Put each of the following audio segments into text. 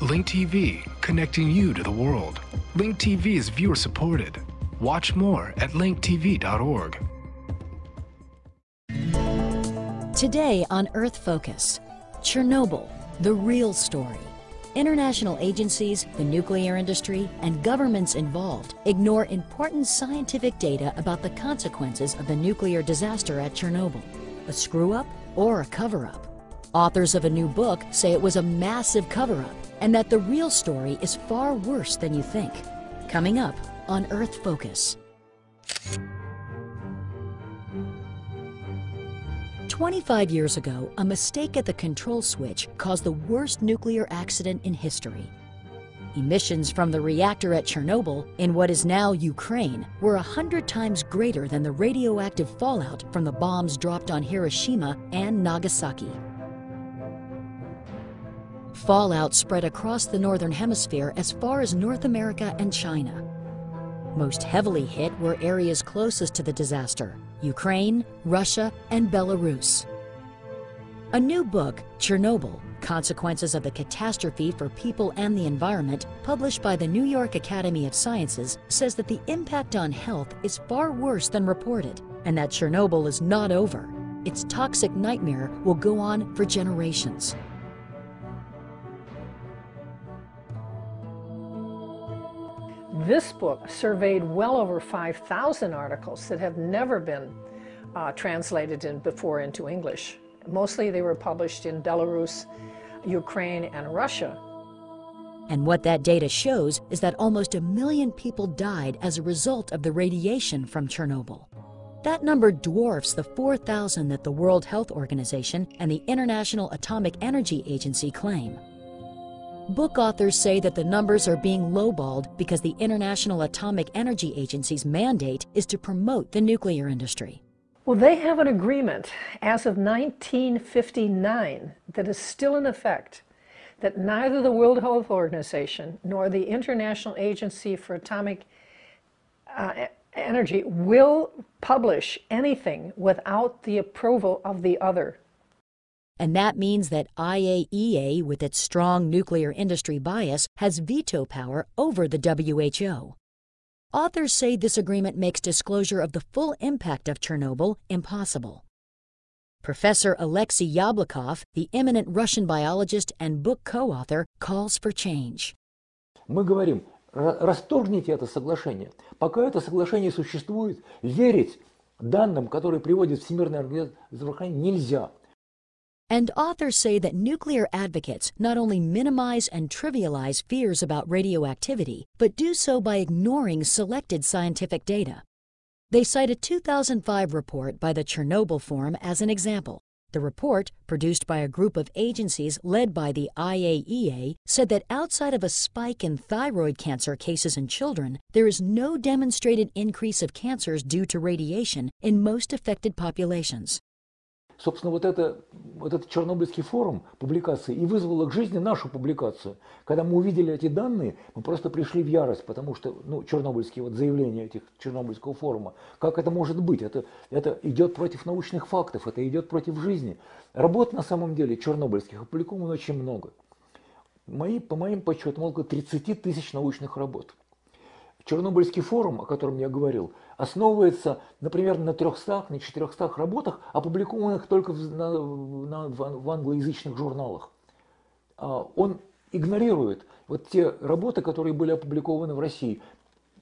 Link TV, connecting you to the world. Link TV is viewer supported. Watch more at linktv.org. Today on Earth Focus, Chernobyl, the real story. International agencies, the nuclear industry, and governments involved ignore important scientific data about the consequences of the nuclear disaster at Chernobyl. A screw up or a cover up? Authors of a new book say it was a massive cover up and that the real story is far worse than you think. Coming up on Earth Focus. 25 years ago, a mistake at the control switch caused the worst nuclear accident in history. Emissions from the reactor at Chernobyl, in what is now Ukraine, were 100 times greater than the radioactive fallout from the bombs dropped on Hiroshima and Nagasaki. Fallout spread across the Northern Hemisphere as far as North America and China. Most heavily hit were areas closest to the disaster, Ukraine, Russia, and Belarus. A new book, Chernobyl, Consequences of the Catastrophe for People and the Environment, published by the New York Academy of Sciences, says that the impact on health is far worse than reported, and that Chernobyl is not over. Its toxic nightmare will go on for generations. This book surveyed well over 5,000 articles that have never been uh, translated in, before into English. Mostly they were published in Belarus, Ukraine, and Russia. And what that data shows is that almost a million people died as a result of the radiation from Chernobyl. That number dwarfs the 4,000 that the World Health Organization and the International Atomic Energy Agency claim. Book authors say that the numbers are being lowballed because the International Atomic Energy Agency's mandate is to promote the nuclear industry. Well, they have an agreement as of 1959 that is still in effect that neither the World Health Organization nor the International Agency for Atomic uh, Energy will publish anything without the approval of the other And that means that IAEA, with its strong nuclear industry bias, has veto power over the WHO. Authors say this agreement makes disclosure of the full impact of Chernobyl impossible. Professor Alexei Yablokov, the eminent Russian biologist and book co-author, calls for change. Мы говорим, расторгните это соглашение. Пока это соглашение существует, верить данным, которые приводит Всемирная организация здравоохранения, нельзя. And authors say that nuclear advocates not only minimize and trivialize fears about radioactivity, but do so by ignoring selected scientific data. They cite a 2005 report by the Chernobyl Forum as an example. The report, produced by a group of agencies led by the IAEA, said that outside of a spike in thyroid cancer cases in children, there is no demonstrated increase of cancers due to radiation in most affected populations. Собственно, вот, это, вот этот Чернобыльский форум публикации и вызвало к жизни нашу публикацию. Когда мы увидели эти данные, мы просто пришли в ярость, потому что ну, чернобыльские вот заявления этих Чернобыльского форума, как это может быть? Это, это идет против научных фактов, это идет против жизни. Работ на самом деле чернобыльских опубликовано очень много. Мои, по моим подсчетам, около 30 тысяч научных работ. Чернобыльский форум, о котором я говорил, основывается, например, на 300, на 400 работах, опубликованных только в, на, на, в англоязычных журналах. А, он игнорирует вот те работы, которые были опубликованы в России,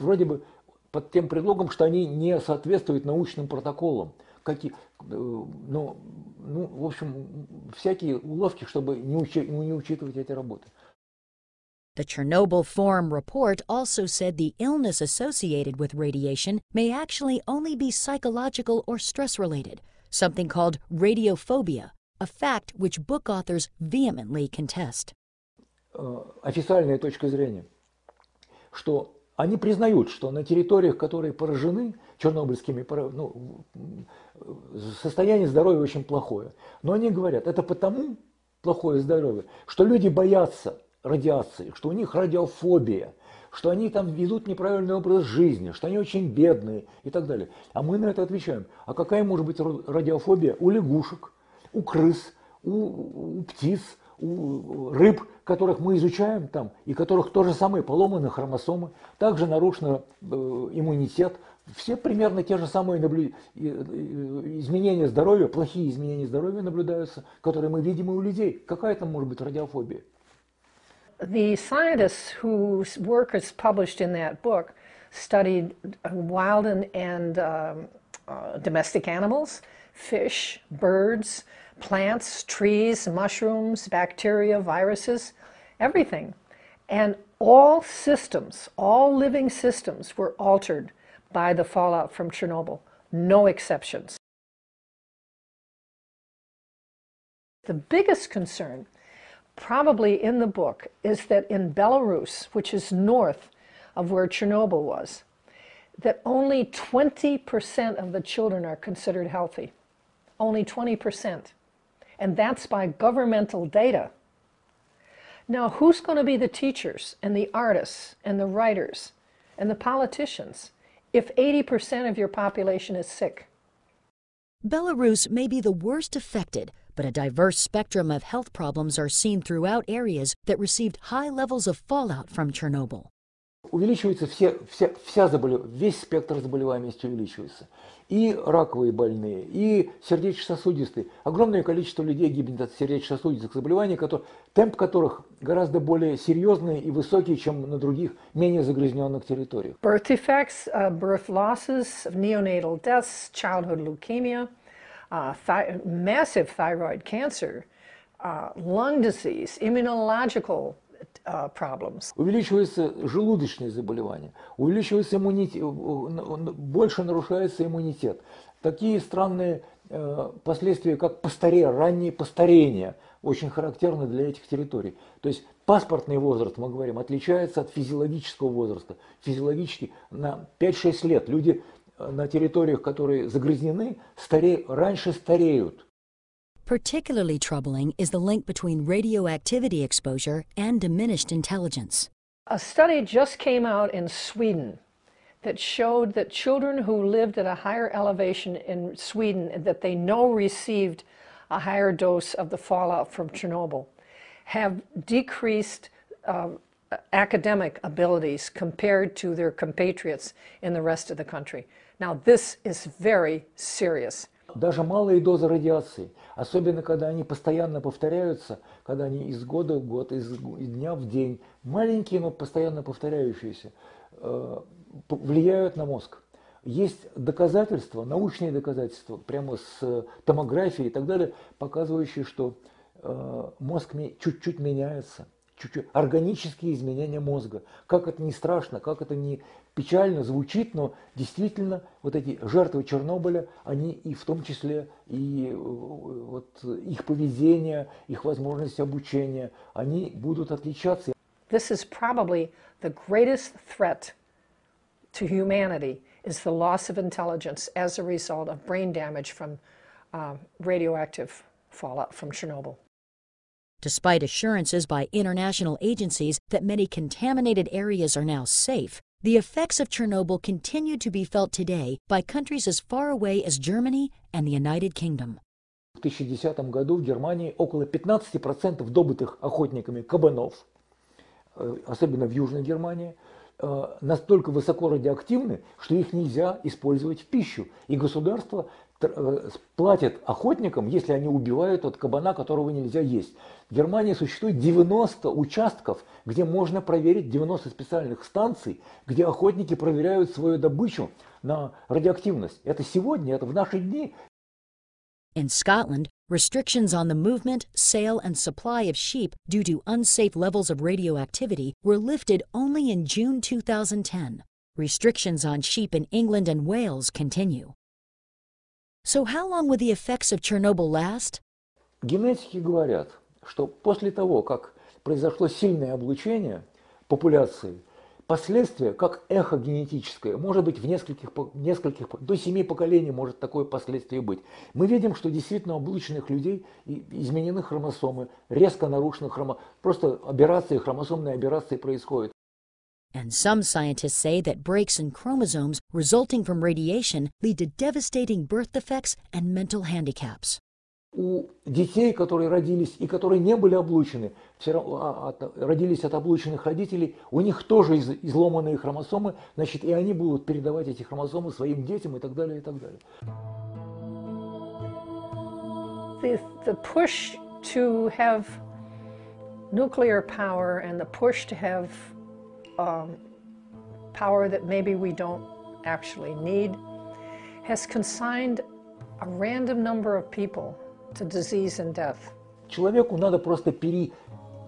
вроде бы под тем предлогом, что они не соответствуют научным протоколам. Какие, ну, ну, в общем, всякие уловки, чтобы не, учи, не учитывать эти работы. The Chernobyl Forum report also said the illness associated with radiation may actually only be psychological or stress related, something called radiophobia, a fact which book authors vehemently contest. Официальная точка зрения, что они признают, что на территориях, которые поражены чернобыльскими, ну, состояние здоровья очень плохое. Но они говорят, это потому плохое здоровье, что люди боятся радиации, что у них радиофобия, что они там ведут неправильный образ жизни, что они очень бедные и так далее. А мы на это отвечаем. А какая может быть радиофобия у лягушек, у крыс, у, у птиц, у рыб, которых мы изучаем там, и которых то же самое поломаны хромосомы, также нарушен э, иммунитет, все примерно те же самые наблю... изменения здоровья, плохие изменения здоровья наблюдаются, которые мы видим и у людей. Какая там может быть радиофобия? The scientists whose work is published in that book studied wild and, and um, uh, domestic animals, fish, birds, plants, trees, mushrooms, bacteria, viruses, everything. And all systems, all living systems were altered by the fallout from Chernobyl, no exceptions. The biggest concern, probably in the book, is that in Belarus, which is north of where Chernobyl was, that only 20% of the children are considered healthy. Only 20%. And that's by governmental data. Now, who's going to be the teachers and the artists and the writers and the politicians if 80% of your population is sick? Belarus may be the worst affected, but a diverse spectrum of health problems are seen throughout areas that received high levels of fallout from Chernobyl. увеличивается все, вся, вся заболев... весь спектр заболеваемости увеличивается. И раковые больные, и сердечно-сосудистые. Огромное количество людей гибнет от сердечно-сосудистых заболеваний, которые, темп которых гораздо более серьезный и высокий, чем на других, менее загрязненных территориях. Birth defects, uh, birth losses, neonatal deaths, childhood leukemia, uh, thi massive thyroid cancer, uh, lung disease, immunological uh, problems. Увеличиваются желудочные заболевания, увеличивается иммунитет, больше нарушается иммунитет. Такие странные э, последствия, как постаре, раннее постарение, очень характерны для этих территорий. То есть паспортный возраст, мы говорим, отличается от физиологического возраста. Физиологически на 5-6 лет люди э, на территориях, которые загрязнены, старе... раньше стареют. Particularly troubling is the link between radioactivity exposure and diminished intelligence. A study just came out in Sweden that showed that children who lived at a higher elevation in Sweden that they know received a higher dose of the fallout from Chernobyl have decreased uh, academic abilities compared to their compatriots in the rest of the country. Now this is very serious. Даже малые дозы радиации, особенно когда они постоянно повторяются, когда они из года в год, из дня в день, маленькие, но постоянно повторяющиеся, э, влияют на мозг. Есть доказательства, научные доказательства, прямо с томографией и так далее, показывающие, что э, мозг чуть-чуть меняется чуть-чуть органические изменения мозга. Как это не страшно, как это не печально звучит, но действительно вот эти жертвы Чернобыля, они и в том числе и э, вот их поведение, их возможность обучения, они будут отличаться. This is probably the greatest threat to humanity is the loss of intelligence as a result of brain damage from uh, radioactive fallout from Chernobyl. Despite assurances by international agencies that many contaminated areas are now safe, the effects of Chernobyl continue to be felt today by countries as far away as Germany and the United Kingdom. В 2010 году в Германии около 15% добытых охотниками кабанов, э, особенно в Южной Германии, э, настолько высоко радиоактивны, что их нельзя использовать в пищу. И государство Э, платят охотникам, если они убивают от кабана, которого нельзя есть. В Германии существует 90 участков, где можно проверить 90 специальных станций, где охотники проверяют свою добычу на радиоактивность. Это сегодня, это в наши дни. In Scotland, restrictions on the movement, sale, and supply of sheep due to unsafe levels of radioactivity were lifted only in June 2010. Restrictions on sheep in England and Wales continue. So how long will the effects of Chernobyl last? Генетики говорят, что после того, как произошло сильное облучение популяции, последствия, как эхо генетическое, может быть в нескольких, нескольких, до семи поколений может такое последствие быть. Мы видим, что действительно облученных людей изменены хромосомы, резко нарушены хромосомы, просто аберрации, хромосомные аберрации происходят. And some scientists say that breaks in chromosomes resulting from radiation lead to devastating birth defects and mental handicaps. у детей, которые родились и которые не были облучены, все равно, а, от, родились от облученных родителей, у них тоже из, изломанные хромосомы, значит, и они будут передавать эти хромосомы своим детям и так далее, и так далее. The, the push to have nuclear power and the push to have um, power that maybe we don't actually need has consigned a random number of people to disease and death. Человеку надо просто пере...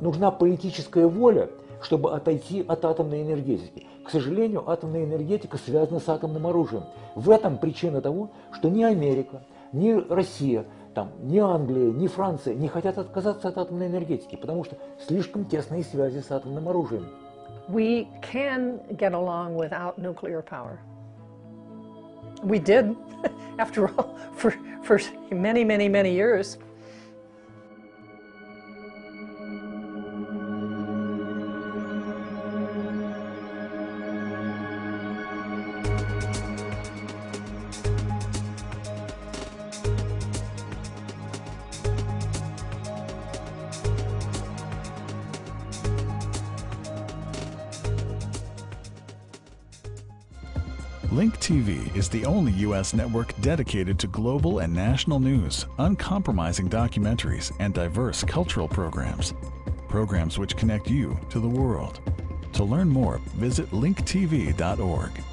Нужна политическая воля, чтобы отойти от атомной энергетики. К сожалению, атомная энергетика связана с атомным оружием. В этом причина того, что ни Америка, ни Россия, там, ни Англия, ни Франция не хотят отказаться от атомной энергетики, потому что слишком тесные связи с атомным оружием. We can get along without nuclear power. We did, after all, for, for many, many, many years. Link TV is the only U.S. network dedicated to global and national news, uncompromising documentaries, and diverse cultural programs. Programs which connect you to the world. To learn more, visit linktv.org.